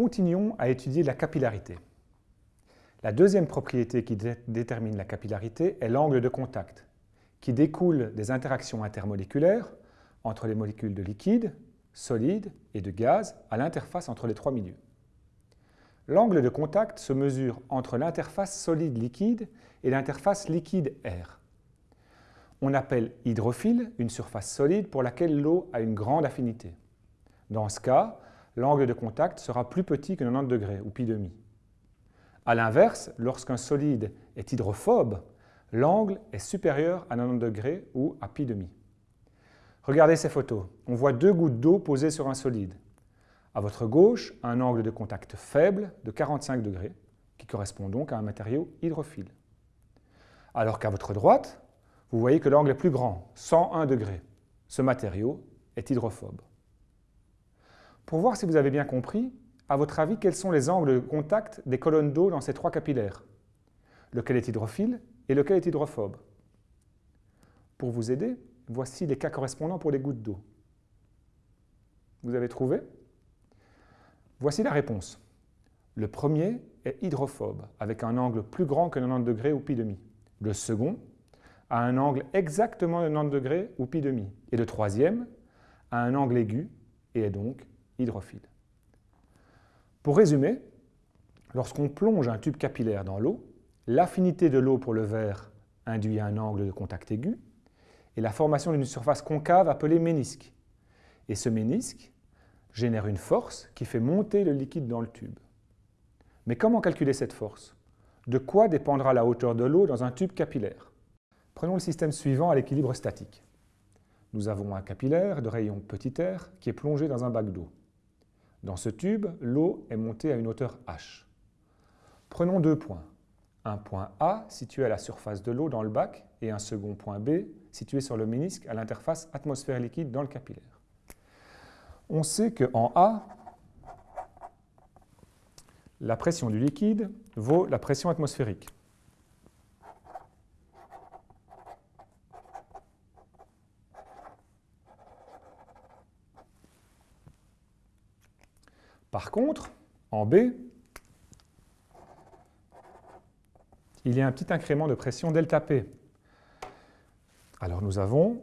Continuons à étudier la capillarité. La deuxième propriété qui détermine la capillarité est l'angle de contact, qui découle des interactions intermoléculaires entre les molécules de liquide, solide et de gaz à l'interface entre les trois milieux. L'angle de contact se mesure entre l'interface solide-liquide et l'interface liquide-air. On appelle hydrophile une surface solide pour laquelle l'eau a une grande affinité. Dans ce cas, l'angle de contact sera plus petit que 90 degrés ou pi demi. A l'inverse, lorsqu'un solide est hydrophobe, l'angle est supérieur à 90 degrés ou à pi demi. Regardez ces photos. On voit deux gouttes d'eau posées sur un solide. À votre gauche, un angle de contact faible de 45 degrés, qui correspond donc à un matériau hydrophile. Alors qu'à votre droite, vous voyez que l'angle est plus grand, 101 degrés. Ce matériau est hydrophobe. Pour voir si vous avez bien compris, à votre avis, quels sont les angles de contact des colonnes d'eau dans ces trois capillaires? Lequel est hydrophile et lequel est hydrophobe? Pour vous aider, voici les cas correspondants pour les gouttes d'eau. Vous avez trouvé? Voici la réponse. Le premier est hydrophobe, avec un angle plus grand que 90 degrés ou pi demi. Le second a un angle exactement de 90 degrés ou pi demi. Et le troisième a un angle aigu et est donc Pour résumer, lorsqu'on plonge un tube capillaire dans l'eau, l'affinité de l'eau pour le verre induit un angle de contact aigu et la formation d'une surface concave appelée ménisque. Et ce ménisque génère une force qui fait monter le liquide dans le tube. Mais comment calculer cette force? De quoi dépendra la hauteur de l'eau dans un tube capillaire? Prenons le système suivant à l'équilibre statique. Nous avons un capillaire de rayon petit r qui est plongé dans un bac d'eau. Dans ce tube, l'eau est montée à une hauteur h. Prenons deux points. Un point A situé à la surface de l'eau dans le bac et un second point B situé sur le ménisque à l'interface atmosphère liquide dans le capillaire on sait qu'en A, la pression du liquide vaut la pression atmosphérique. Par contre, en B, il y a un petit incrément de pression delta P. Alors nous avons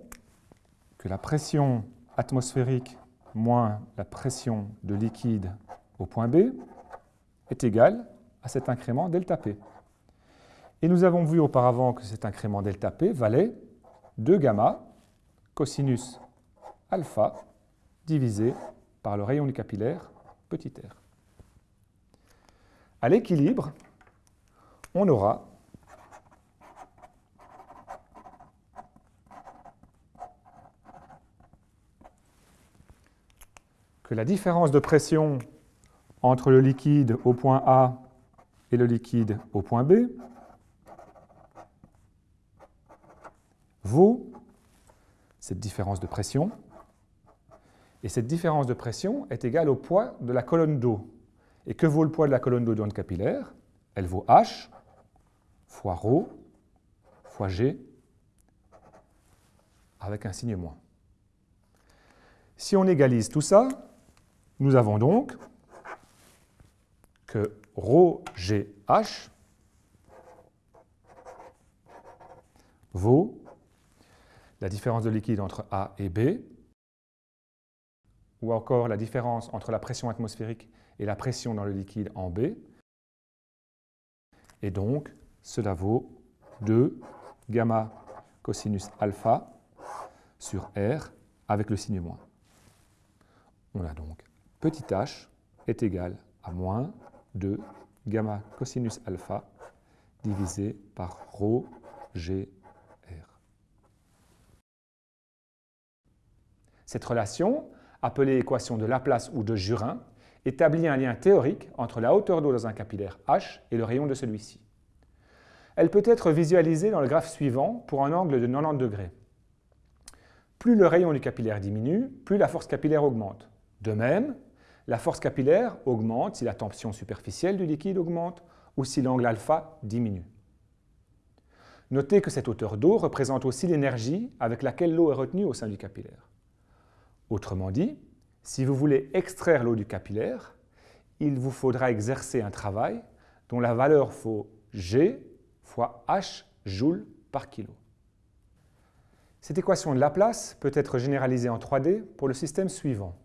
que la pression atmosphérique moins la pression de liquide au point B est égale à cet incrément ΔP. Et nous avons vu auparavant que cet incrément ΔP valait 2 gamma cosinus alpha divisé par le rayon du capillaire petit r. À l'équilibre, on aura que la différence de pression entre le liquide au point A et le liquide au point B vaut cette différence de pression. Et cette différence de pression est égale au poids de la colonne d'eau. Et que vaut le poids de la colonne d'eau dans le capillaire? Elle vaut H fois ρ fois G avec un signe moins. Si on égalise tout ça, nous avons donc que ρGH vaut la différence de liquide entre A et B, ou encore la différence entre la pression atmosphérique et la pression dans le liquide en B. Et donc, cela vaut 2 gamma cosinus alpha sur R avec le signe moins. On a donc petit h est égal à moins 2 gamma cosinus alpha divisé par rho g r. Cette relation, appelée équation de Laplace ou de Jurin, établit un lien théorique entre la hauteur d'eau dans un capillaire H et le rayon de celui-ci. Elle peut être visualisée dans le graphe suivant pour un angle de 90 degrés. Plus le rayon du capillaire diminue, plus la force capillaire augmente. De même, la force capillaire augmente si la tension superficielle du liquide augmente ou si l'angle alpha diminue. Notez que cette hauteur d'eau représente aussi l'énergie avec laquelle l'eau est retenue au sein du capillaire. Autrement dit, si vous voulez extraire l'eau du capillaire, il vous faudra exercer un travail dont la valeur faut G fois H joules par kilo. Cette équation de Laplace peut être généralisée en 3D pour le système suivant,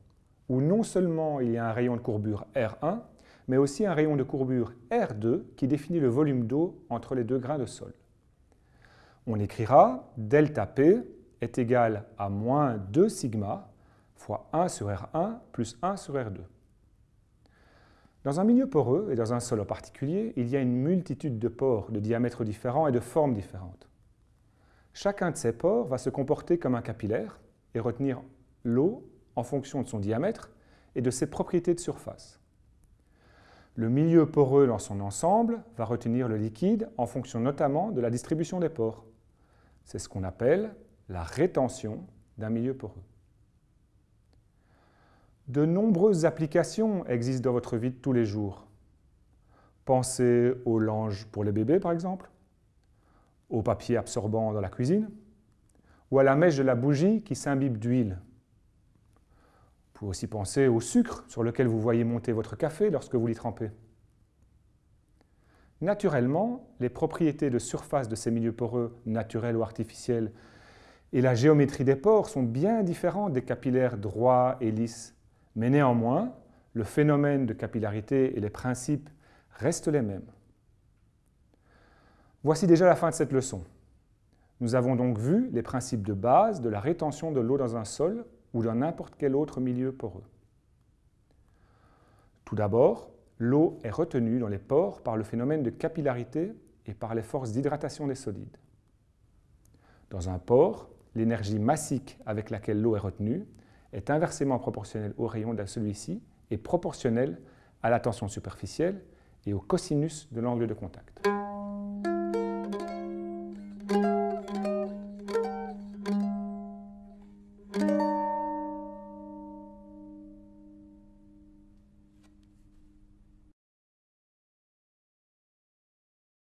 où non seulement il y a un rayon de courbure R1, mais aussi un rayon de courbure R2 qui définit le volume d'eau entre les deux grains de sol. On écrira delta P est égal à moins 2 sigma fois 1 sur R1 plus 1 sur R2. Dans un milieu poreux, et dans un sol en particulier, il y a une multitude de pores de diamètres différents et de formes différentes. Chacun de ces pores va se comporter comme un capillaire et retenir l'eau en fonction de son diamètre et de ses propriétés de surface. Le milieu poreux dans son ensemble va retenir le liquide en fonction notamment de la distribution des pores. C'est ce qu'on appelle la rétention d'un milieu poreux. De nombreuses applications existent dans votre vie de tous les jours. Pensez au linge pour les bébés, par exemple, au papier absorbant dans la cuisine, ou à la mèche de la bougie qui s'imbibe d'huile. Vous pouvez aussi penser au sucre sur lequel vous voyez monter votre café lorsque vous l'y trempez. Naturellement, les propriétés de surface de ces milieux poreux, naturels ou artificiels, et la géométrie des pores sont bien différentes des capillaires droits et lisses mais néanmoins, le phénomène de capillarité et les principes restent les mêmes. Voici déjà la fin de cette leçon. Nous avons donc vu les principes de base de la rétention de l'eau dans un sol ou dans n'importe quel autre milieu poreux. Tout d'abord, l'eau est retenue dans les pores par le phénomène de capillarité et par les forces d'hydratation des solides. Dans un pore, l'énergie massique avec laquelle l'eau est retenue est inversement proportionnel au rayon de celui-ci et proportionnel à la tension superficielle et au cosinus de l'angle de contact.